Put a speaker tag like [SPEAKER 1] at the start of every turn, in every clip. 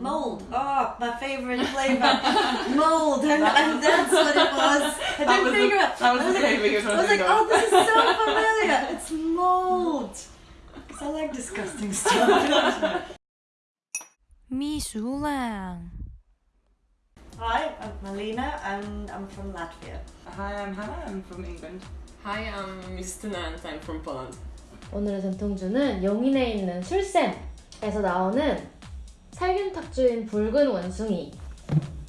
[SPEAKER 1] Mold. Oh, my favourite flavour. Mold. And, and that's what it was. I
[SPEAKER 2] That
[SPEAKER 1] didn't
[SPEAKER 2] was the-
[SPEAKER 1] figure out.
[SPEAKER 2] that was
[SPEAKER 1] I
[SPEAKER 2] the
[SPEAKER 1] like-
[SPEAKER 2] flavour you were trying
[SPEAKER 1] I
[SPEAKER 2] to
[SPEAKER 1] was like,
[SPEAKER 2] think of.
[SPEAKER 1] oh, this is so familiar. It's mold. Because I like disgusting stuff.
[SPEAKER 3] 미술랑
[SPEAKER 1] Hi, I'm Malina and I'm from Latvia.
[SPEAKER 2] Hi, I'm Hannah. I'm from England.
[SPEAKER 4] Hi, I'm Justyna and I'm from Poland.
[SPEAKER 5] 오늘의 전통주는 용인에 있는 술샘에서 나오는 살균탁주인 붉은 원숭이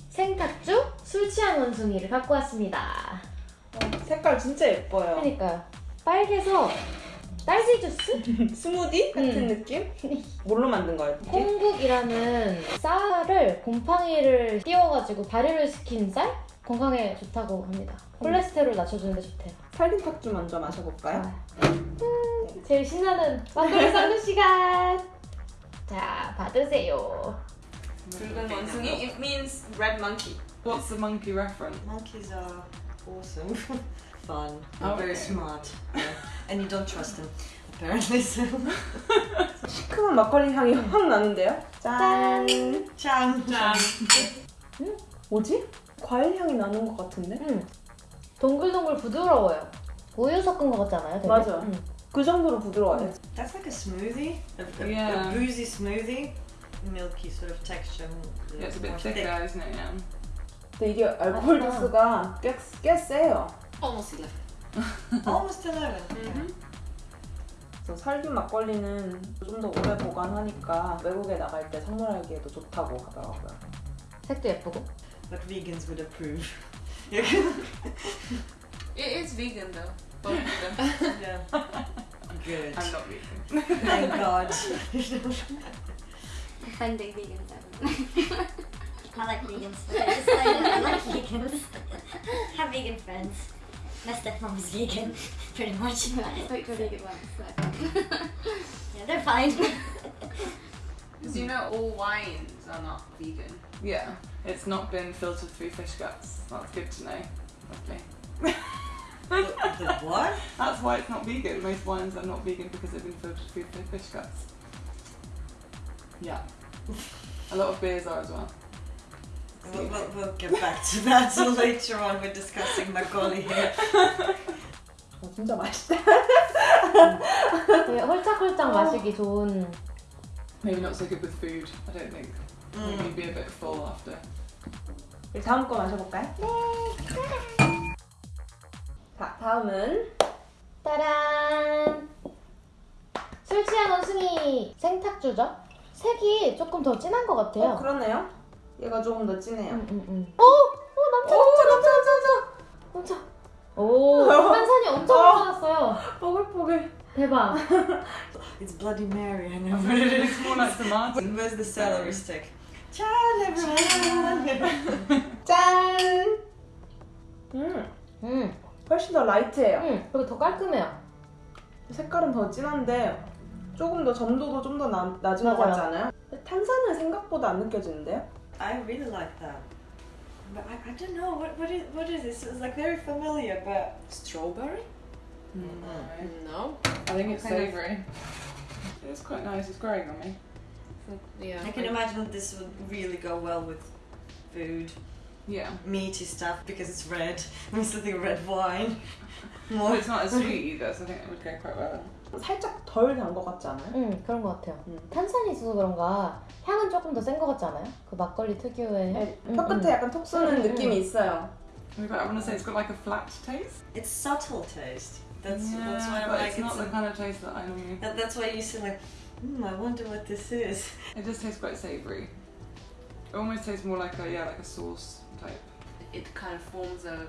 [SPEAKER 5] 생탁주 술 취한 원숭이를 갖고 왔습니다.
[SPEAKER 6] 색깔 진짜 예뻐요.
[SPEAKER 5] 그러니까요. 빨개서 딸기 주스?
[SPEAKER 6] 스무디 같은
[SPEAKER 5] 음.
[SPEAKER 6] 느낌? 뭘로 만든 거예요?
[SPEAKER 5] 콩국이라는 쌀을 곰팡이를 띄워가지고 발효를 시킨 쌀? 건강에 좋다고 합니다. 콜레스테롤 낮춰주는데 좋대요.
[SPEAKER 6] 살균탁주 먼저 마셔볼까요?
[SPEAKER 5] 음, 제일 신나는 막걸리 쌍두 시간! 자, 받으세요.
[SPEAKER 4] 붉은 원숭이, it means red monkey.
[SPEAKER 2] What's the monkey reference?
[SPEAKER 1] Monkeys are awesome, fun, and
[SPEAKER 2] Oh,
[SPEAKER 1] very
[SPEAKER 2] okay.
[SPEAKER 1] smart. Yeah. And you don't trust them, apparently. So.
[SPEAKER 6] 시큼한 막걸리 향이 확 나는데요? 짠!
[SPEAKER 5] 짠!
[SPEAKER 1] Chan.
[SPEAKER 6] 뭐지? 과일 향이 나는 것 같은데?
[SPEAKER 5] 음, 동글동글 부드러워요. 우유 섞은 것 같지 않아요? 되게?
[SPEAKER 6] 맞아요.
[SPEAKER 5] 음.
[SPEAKER 6] 그 정도로 부드러워요.
[SPEAKER 1] That's like a smoothie, a,
[SPEAKER 2] Yeah.
[SPEAKER 1] a boozy smoothie, milky sort of texture.
[SPEAKER 2] Yeah, it's a bit thicker, isn't it? Yeah.
[SPEAKER 6] 근데 이게 알코올. 도수가 꽤, 꽤 세요.
[SPEAKER 4] Almost 11.
[SPEAKER 1] Almost 11.
[SPEAKER 4] Mhm.
[SPEAKER 6] 그래서 살균 막걸리는 좀 더 오래 보관하니까 외국에 나갈 때 선물하기에도 좋다고 하더라고요.
[SPEAKER 5] 색도 예쁘고.
[SPEAKER 1] But vegans would approve.
[SPEAKER 4] It is vegan though. Both of them.
[SPEAKER 1] yeah. Good.
[SPEAKER 2] I'm not vegan.
[SPEAKER 1] Thank God.
[SPEAKER 7] offending vegans. everyone. I like vegans. I, just, I, I like vegans. have vegan friends. My stepmom's vegan, pretty much. I spoke to a vegan once. So. yeah, they're fine.
[SPEAKER 4] Because you know all wines are not vegan.
[SPEAKER 2] Yeah, it's not been filtered through fish guts. That's good to know. Lovely
[SPEAKER 1] the, the what?
[SPEAKER 2] That's why it's not vegan. Most wines are not vegan because they've been filtered through fish guts. Yeah. A lot of beers are as well.
[SPEAKER 1] We'll, we'll, we'll get back to that later on. We're discussing makgeolli here.
[SPEAKER 6] 어, 진짜 맛있다.
[SPEAKER 5] 홀짝홀짝 좋은.
[SPEAKER 2] Maybe not so good with food. I don't think.
[SPEAKER 1] Mm.
[SPEAKER 2] Maybe be a bit full after.
[SPEAKER 6] 우리 다음 거 마셔볼까요? 네. 자, 다음은
[SPEAKER 5] 따란! 술 취한 원숭이 생탁주죠? 색이 조금 더 진한 것 같아요.
[SPEAKER 6] 어, 그러네요. 얘가 조금 더 진해요.
[SPEAKER 5] 음, 음, 음. 오! 오, 남자, 남자, 남자, 남자, 남자. 오, 탄산이 엄청
[SPEAKER 6] 어.
[SPEAKER 5] 많았어요.
[SPEAKER 6] 뽀글뽀글.
[SPEAKER 5] 대박.
[SPEAKER 1] It's Bloody Mary, it is.
[SPEAKER 2] It's more like the Martin.
[SPEAKER 1] Where's the celery stick? Ciao, everyone!
[SPEAKER 6] 훨씬 더 라이트해요.
[SPEAKER 5] 음, 그리고 더 깔끔해요.
[SPEAKER 6] 색깔은 더 진한데 조금 더 점도도 좀 더 낮은 것
[SPEAKER 5] 맞아요.
[SPEAKER 6] 같지 않아요? 탄산은 생각보다 안 느껴지는데요?
[SPEAKER 1] I really like that. But I, I don't know, what, what, is, what is this? It's like very familiar, but.
[SPEAKER 4] Strawberry?
[SPEAKER 2] No.
[SPEAKER 4] No.
[SPEAKER 2] I think it's savoury. It's quite nice, it's growing on me.
[SPEAKER 4] Yeah.
[SPEAKER 1] I can imagine this would really go well with food,
[SPEAKER 2] Yeah.
[SPEAKER 1] meaty stuff, because it's red. I'm still thinking red wine.
[SPEAKER 2] Well,
[SPEAKER 1] More.
[SPEAKER 2] it's not as sweet either, so I think it would go quite well.
[SPEAKER 6] 살짝 덜 단 것 같지 않아요?
[SPEAKER 5] 음, 그런 것 같아요.
[SPEAKER 6] 음.
[SPEAKER 5] 탄산이 있어서 그런가 향은 조금 더 센 것 같지 않아요? 그 막걸리 특유의
[SPEAKER 6] 네,
[SPEAKER 5] 음,
[SPEAKER 6] 혀 끝에 약간 톡 쏘는
[SPEAKER 5] 음, 음.
[SPEAKER 6] 느낌이 있어요.
[SPEAKER 2] We've got, I want to say it's got like a flat taste.
[SPEAKER 1] It's subtle taste. That's,
[SPEAKER 2] yeah,
[SPEAKER 1] that's why I'm
[SPEAKER 2] but
[SPEAKER 1] like,
[SPEAKER 2] it's not
[SPEAKER 1] it's
[SPEAKER 2] the kind of taste that I normally.
[SPEAKER 1] that, that's why you say like, hmm, I wonder what this is.
[SPEAKER 2] It just tastes quite savoury. It almost tastes more like a yeah, like a sauce type.
[SPEAKER 4] It kind of forms a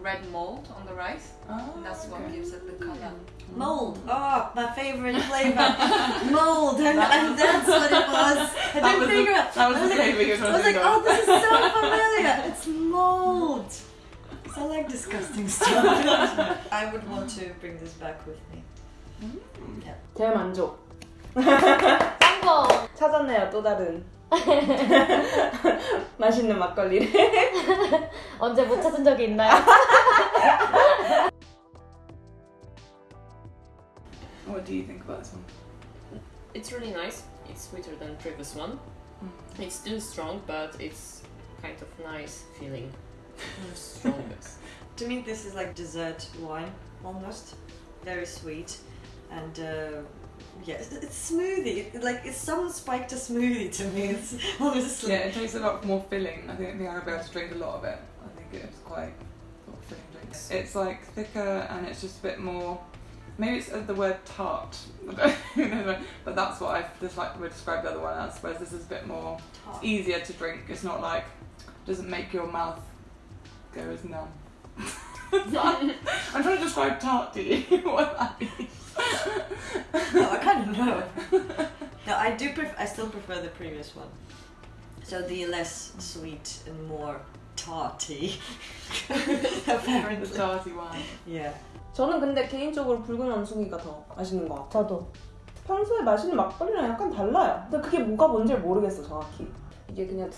[SPEAKER 4] red mold on the rice.
[SPEAKER 2] Oh,
[SPEAKER 4] And that's what
[SPEAKER 2] okay.
[SPEAKER 4] gives it the color.
[SPEAKER 1] Mold. Oh, my favorite flavor. Mold. And, and that's what it was. I
[SPEAKER 2] That
[SPEAKER 1] didn't
[SPEAKER 2] was the-
[SPEAKER 1] figure out.
[SPEAKER 2] that was
[SPEAKER 1] I
[SPEAKER 2] the
[SPEAKER 1] like-
[SPEAKER 2] flavour you were
[SPEAKER 1] I
[SPEAKER 2] trying
[SPEAKER 1] was
[SPEAKER 2] to
[SPEAKER 1] like,
[SPEAKER 2] think
[SPEAKER 1] oh,
[SPEAKER 2] of.
[SPEAKER 1] this is so familiar. It's mold. 'Cause I like disgusting stuff. I would want to bring this back with me.
[SPEAKER 6] 대만족.
[SPEAKER 5] 짠거
[SPEAKER 6] 찾았네요, 또 다른. 맛있는 막걸리를.
[SPEAKER 5] 언제 못 찾은 적이 있나요?
[SPEAKER 2] What do you think about this one?
[SPEAKER 4] It's really nice. It's sweeter than previous one.
[SPEAKER 3] It's still strong, but it's kind of nice feeling. Strongest.
[SPEAKER 1] To me, this is like dessert wine almost. Very sweet, and uh, yeah, it's, it's smoothie. It- like it's someone spiked a smoothie to me. It's honestly.
[SPEAKER 2] Yeah, it tastes a lot more filling. I think, I think I'll be able to drink a lot of it. I think it's quite sort of filling drink. It's like thicker and it's just a bit more. Maybe it's uh, the word tart, I don't know, but that's what I just like would describe the other one as. Whereas this is a bit more
[SPEAKER 1] Tart.
[SPEAKER 2] it's easier to drink. It's not like doesn't make your mouth go as numb. I'm trying to describe tart to you. what that means.
[SPEAKER 1] No, I kind of know. No, I do. Pref- I still prefer the previous one. So the less sweet and more tarty.
[SPEAKER 2] the
[SPEAKER 1] Apparently.
[SPEAKER 2] tarty wine.
[SPEAKER 1] Yeah.
[SPEAKER 6] 저는 근데 개인적으로 붉은 원숭이가 더 맛있는 것 같아요.
[SPEAKER 5] 저도.
[SPEAKER 6] 평소에 마시는 막걸리랑 약간 달라요. 근데 그게 뭐가 뭔지 모르겠어 정확히. 이게 그냥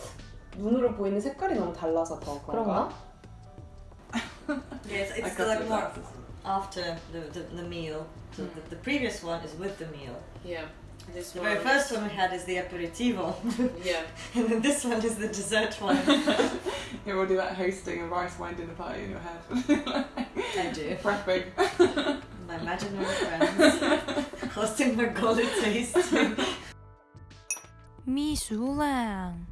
[SPEAKER 6] 눈으로 보이는 색깔이 너무 달라서 더 그런가?
[SPEAKER 5] 그런가?
[SPEAKER 1] Yes, it's like
[SPEAKER 2] the
[SPEAKER 1] more. after the, the, the meal. So mm. the, the, previous one is with the meal.
[SPEAKER 3] Yeah. This
[SPEAKER 1] the very first one we had is the aperitivo.
[SPEAKER 3] yeah.
[SPEAKER 1] and then this one is the dessert one.
[SPEAKER 2] you will do that hosting a rice wine dinner party in your head.
[SPEAKER 1] I do.
[SPEAKER 2] Prepping.
[SPEAKER 1] my imaginary friends. hosting my golden tasting.
[SPEAKER 8] 秘书郎。